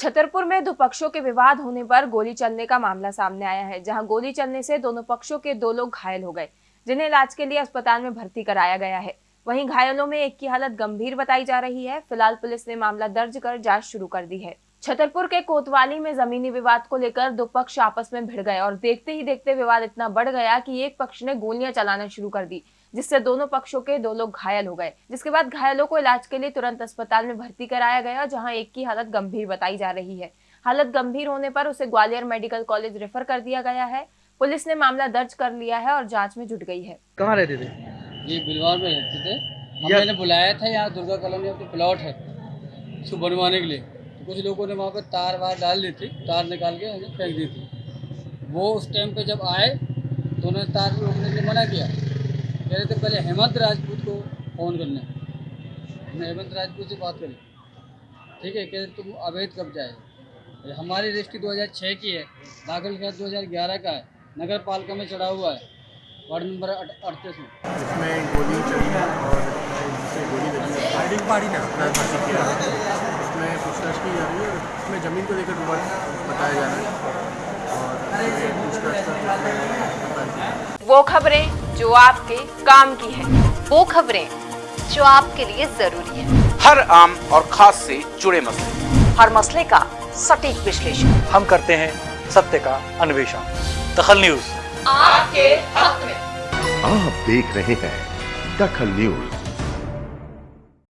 छतरपुर में दो पक्षों के विवाद होने पर गोली चलने का मामला सामने आया है, जहाँ गोली चलने से दोनों पक्षों के दो लोग घायल हो गए, जिन्हें इलाज के लिए अस्पताल में भर्ती कराया गया है। वहीं घायलों में एक की हालत गंभीर बताई जा रही है। फ़िलहाल पुलिस ने मामला दर्ज कर जाँच शुरू कर दी है। छतरपुर के कोतवाली में जमीनी विवाद को लेकर दो पक्ष आपस में भिड़ गए और देखते ही देखते विवाद इतना बढ़ गया कि एक पक्ष ने गोलियाँ चलाना शुरू कर दी जिससे दोनों पक्षों के दो लोग घायल हो गए। जिसके बाद घायलों को इलाज के लिए तुरंत अस्पताल में भर्ती कराया गया जहाँ एक की हालत गंभीर बताई जा रही है। हालत गंभीर होने पर उसे ग्वालियर मेडिकल कॉलेज रेफर कर दिया गया है। पुलिस ने मामला दर्ज कर लिया है और जाँच में जुट गई है। कहाँ रहते थे? ये बिलवार में रहते थे। मैंने बुलाया था यहाँ दुर्गा कॉलोनी में प्लॉट है। उसको बनवाने के लिए। कुछ लोगों ने वहाँ पर तार वार डाल दी थी तार निकाल के हमें फेंक दी थी। वो उस टाइम पे जब आए तो उन्होंने तार को रोकने के लिए मना किया। कह रहे थे पहले हेमंत राजपूत को फ़ोन करना हमने हेमंत राजपूत से बात करी। ठीक है कह रहे तुम अवैध कब्जा है। हमारी रजिस्ट्री 2006 की है। दाखिल किया 2011 का है। नगर पालिका में चढ़ा हुआ है। वार्ड नंबर अड़तीस में। इसमें गोली चली और गोली लगी है। फायरिंग ना भर्ती किया है इसमें पूछताछ की जा रही है इसमें ज़मीन को लेकर बताया जा रहा है। और वो खबरें जो आपके काम की है वो खबरें जो आपके लिए ज़रूरी है। हर आम और खास से जुड़े मसले। हर मसले का सटीक विश्लेषण। हम करते हैं सत्य का अन्वेषण। दखल न्यूज़। आपके हक में। आप देख रहे हैं दखल न्यूज़।